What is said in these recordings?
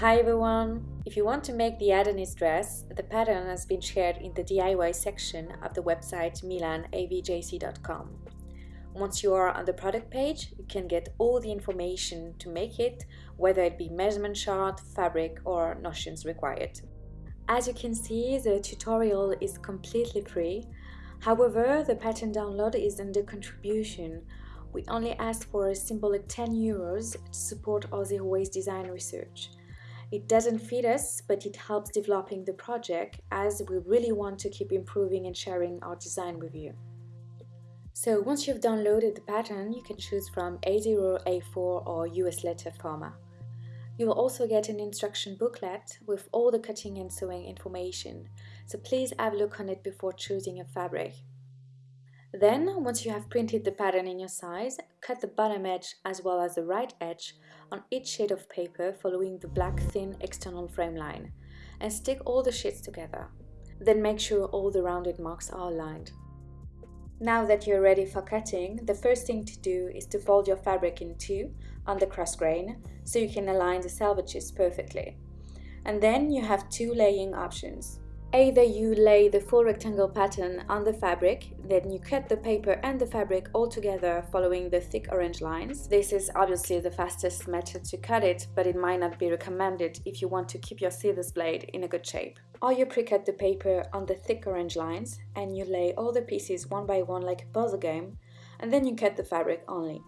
Hi everyone! If you want to make the Adonis dress, the pattern has been shared in the DIY section of the website milanavjc.com. Once you are on the product page, you can get all the information to make it, whether it be measurement chart, fabric or notions required. As you can see, the tutorial is completely free. However, the pattern download is under contribution. We only ask for a symbolic 10 euros to support our zero waste design research. It doesn't feed us, but it helps developing the project as we really want to keep improving and sharing our design with you. So once you've downloaded the pattern, you can choose from A0, A4 or US letter format. You will also get an instruction booklet with all the cutting and sewing information, so please have a look on it before choosing a fabric. Then, once you have printed the pattern in your size, cut the bottom edge as well as the right edge on each sheet of paper following the black thin external frame line and stick all the sheets together. Then make sure all the rounded marks are aligned. Now that you're ready for cutting, the first thing to do is to fold your fabric in two on the cross grain so you can align the selvages perfectly. And then you have two laying options. Either you lay the full rectangle pattern on the fabric, then you cut the paper and the fabric all together following the thick orange lines. This is obviously the fastest method to cut it, but it might not be recommended if you want to keep your scissors blade in a good shape. Or you pre-cut the paper on the thick orange lines and you lay all the pieces one by one like a puzzle game, and then you cut the fabric only.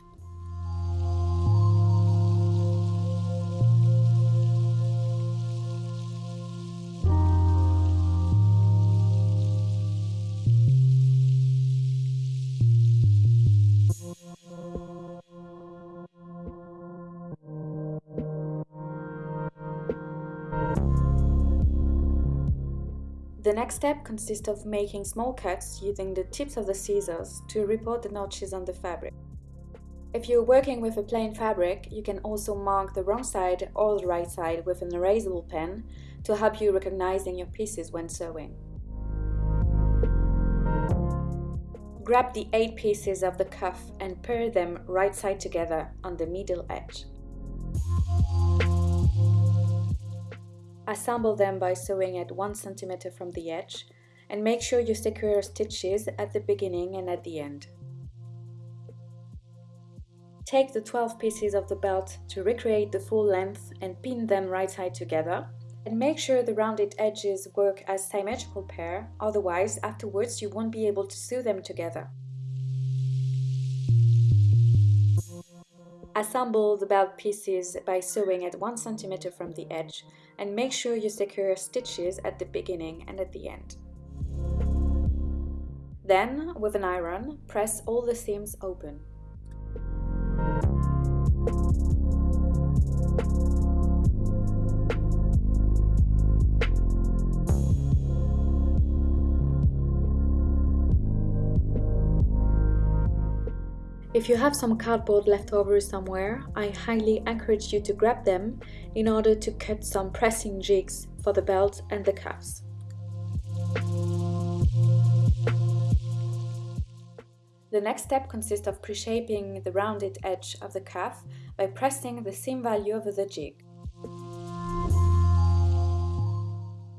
The next step consists of making small cuts using the tips of the scissors to report the notches on the fabric. If you're working with a plain fabric, you can also mark the wrong side or the right side with an erasable pen to help you recognizing your pieces when sewing. Grab the 8 pieces of the cuff and pair them right side together on the middle edge. Assemble them by sewing at 1 cm from the edge and make sure you secure stitches at the beginning and at the end. Take the 12 pieces of the belt to recreate the full length and pin them right side together and make sure the rounded edges work as symmetrical pair, otherwise afterwards you won't be able to sew them together. Assemble the belt pieces by sewing at 1 cm from the edge and make sure you secure stitches at the beginning and at the end. Then, with an iron, press all the seams open. If you have some cardboard left over somewhere, I highly encourage you to grab them in order to cut some pressing jigs for the belt and the cuffs. The next step consists of pre-shaping the rounded edge of the cuff by pressing the seam value over the jig.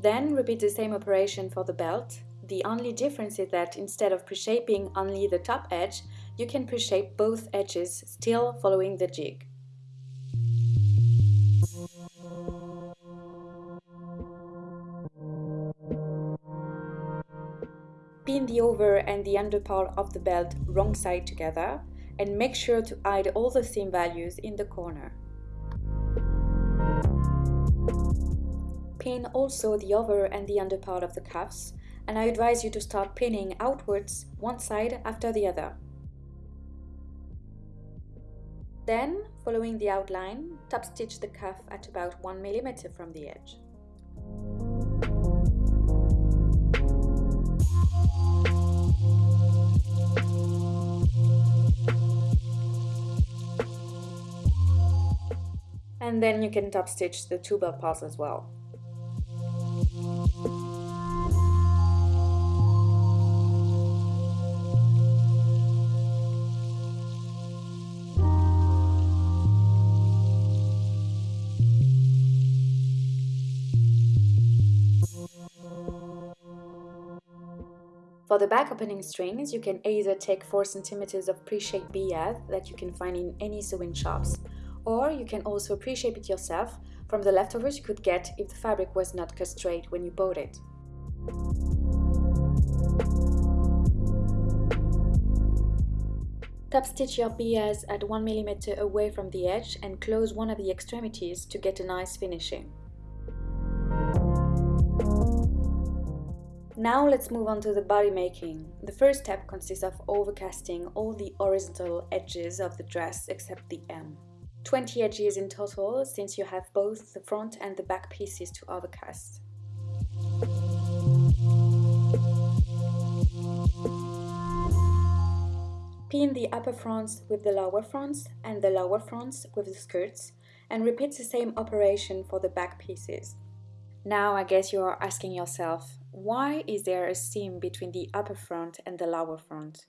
Then repeat the same operation for the belt. The only difference is that instead of pre-shaping only the top edge, you can pre-shape both edges, still following the jig. Pin the over and the under part of the belt wrong side together and make sure to hide all the seam values in the corner. Pin also the over and the under part of the cuffs and I advise you to start pinning outwards one side after the other. Then, following the outline, top stitch the cuff at about 1 mm from the edge. And then you can top stitch the two belt parts as well. The back opening strings, you can either take 4 cm of pre-shaped bias that you can find in any sewing shops, or you can also pre-shape it yourself from the leftovers you could get if the fabric was not cut straight when you bought it. Top stitch your bias at 1 mm away from the edge and close one of the extremities to get a nice finishing. Now let's move on to the body making. The first step consists of overcasting all the horizontal edges of the dress except the hem. 20 edges in total since you have both the front and the back pieces to overcast. Pin the upper fronts with the lower fronts and the lower fronts with the skirts and repeat the same operation for the back pieces. Now I guess you are asking yourself, why is there a seam between the upper front and the lower front?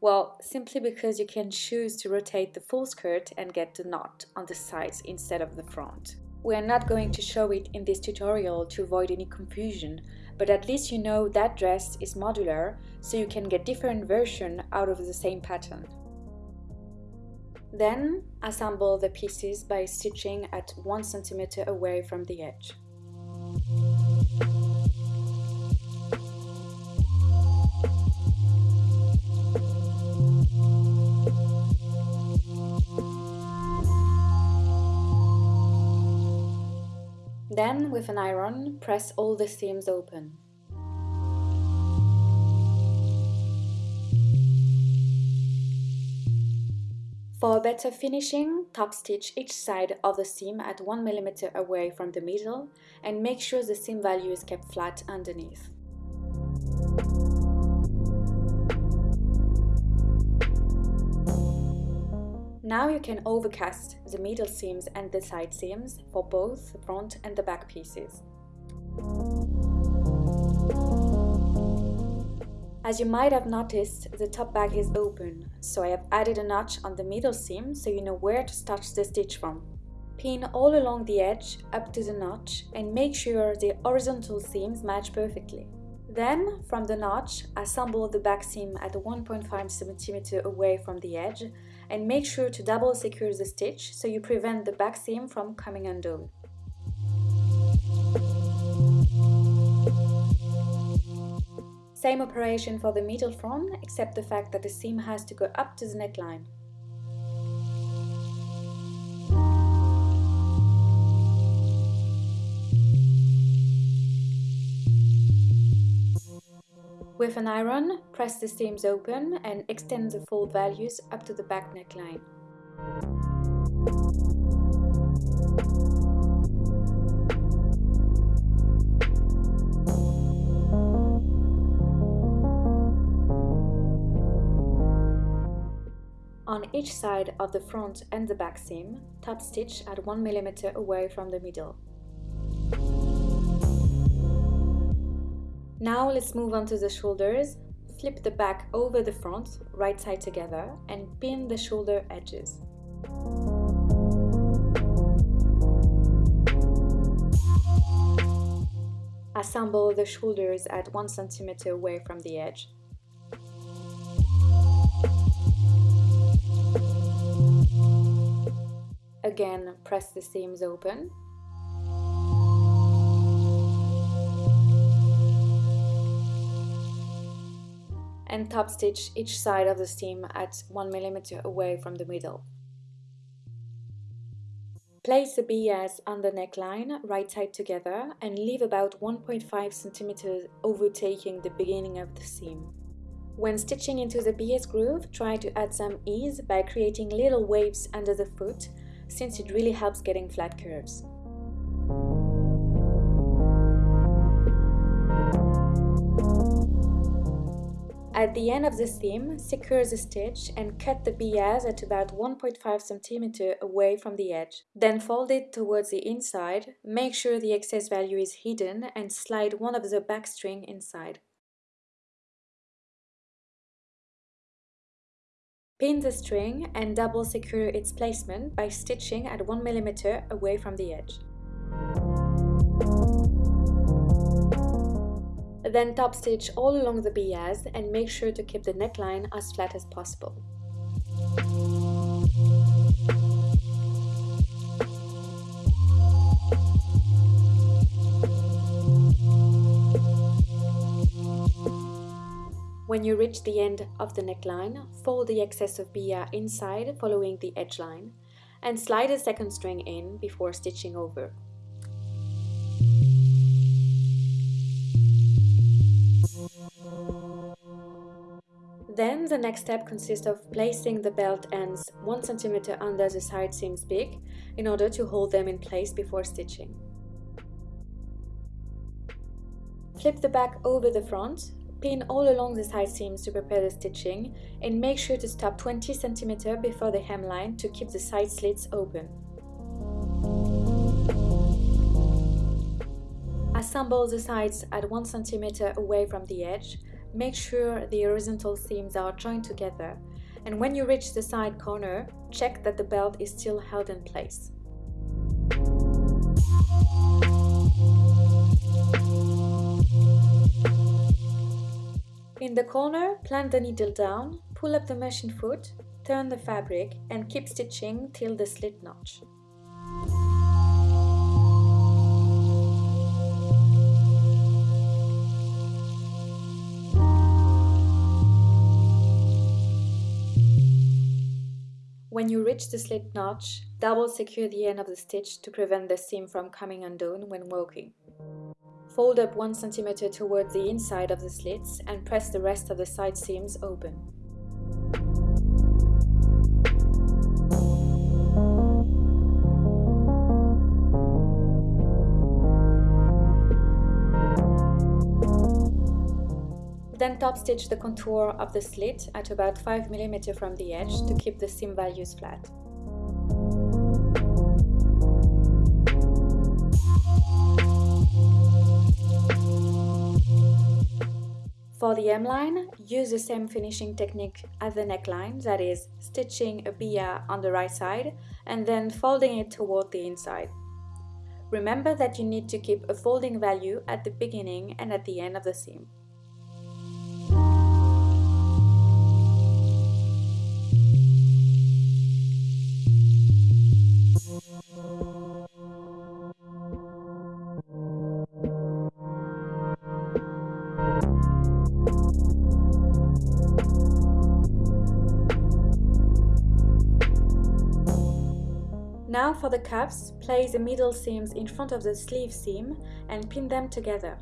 Well, simply because you can choose to rotate the full skirt and get the knot on the sides instead of the front. We are not going to show it in this tutorial to avoid any confusion, but at least you know that dress is modular, so you can get different version out of the same pattern. Then, assemble the pieces by stitching at 1 cm away from the edge. Then, with an iron, press all the seams open. For a better finishing, top stitch each side of the seam at 1 mm away from the middle and make sure the seam value is kept flat underneath. Now you can overcast the middle seams and the side seams for both the front and the back pieces. As you might have noticed, the top bag is open, so I have added a notch on the middle seam so you know where to start the stitch from. Pin all along the edge up to the notch and make sure the horizontal seams match perfectly. Then, from the notch, assemble the back seam at 1.5 cm away from the edge and make sure to double secure the stitch so you prevent the back seam from coming undone. Same operation for the middle front, except the fact that the seam has to go up to the neckline. With an iron, press the seams open and extend the fold values up to the back neckline. On each side of the front and the back seam, top stitch at 1 mm away from the middle. Now let's move on to the shoulders. Flip the back over the front, right side together, and pin the shoulder edges. Assemble the shoulders at 1 cm away from the edge. Again, press the seams open and top stitch each side of the seam at 1 mm away from the middle. Place the bias on the neckline, right side together, and leave about 1.5 cm overtaking the beginning of the seam. When stitching into the bias groove, try to add some ease by creating little waves under the foot, since it really helps getting flat curves. At the end of the seam, secure the stitch and cut the bias at about 1.5 cm away from the edge. Then fold it towards the inside, make sure the excess value is hidden and slide one of the back string inside. Pin the string and double secure its placement by stitching at 1 mm away from the edge. Then top stitch all along the bias and make sure to keep the neckline as flat as possible. When you reach the end of the neckline, fold the excess of bia inside following the edge line and slide a second string in before stitching over. Then the next step consists of placing the belt ends 1 cm under the side seams peak in order to hold them in place before stitching. Flip the back over the front, pin all along the side seams to prepare the stitching and make sure to stop 20 cm before the hemline to keep the side slits open. Assemble the sides at 1 cm away from the edge Make sure the horizontal seams are joined together and when you reach the side corner, check that the belt is still held in place. In the corner, plant the needle down, pull up the machine foot, turn the fabric and keep stitching till the slit notch. When you reach the slit notch, double secure the end of the stitch to prevent the seam from coming undone when working. Fold up 1 cm towards the inside of the slits and press the rest of the side seams open. Then top stitch the contour of the slit at about 5 mm from the edge to keep the seam values flat. For the hem line, use the same finishing technique as the neckline, that is, stitching a bia on the right side and then folding it toward the inside. Remember that you need to keep a folding value at the beginning and at the end of the seam. Now for the cuffs, place the middle seams in front of the sleeve seam and pin them together.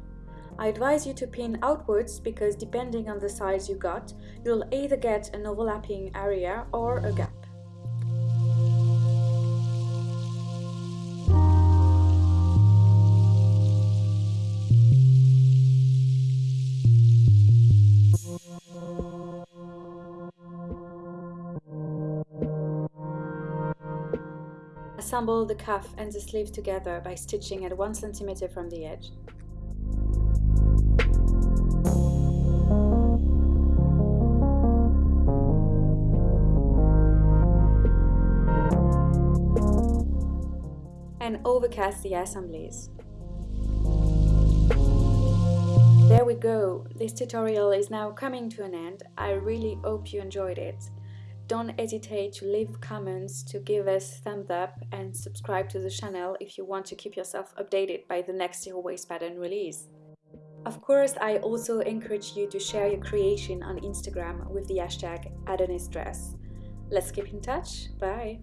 I advise you to pin outwards because depending on the size you got, you'll either get an overlapping area or a gap. Assemble the cuff and the sleeve together by stitching at 1 cm from the edge. And overcast the assemblies. There we go, this tutorial is now coming to an end. I really hope you enjoyed it. Don't hesitate to leave comments, to give us thumbs up and subscribe to the channel if you want to keep yourself updated by the next zero waste pattern release. Of course, I also encourage you to share your creation on Instagram with the hashtag AdonisDress. Let's keep in touch. Bye.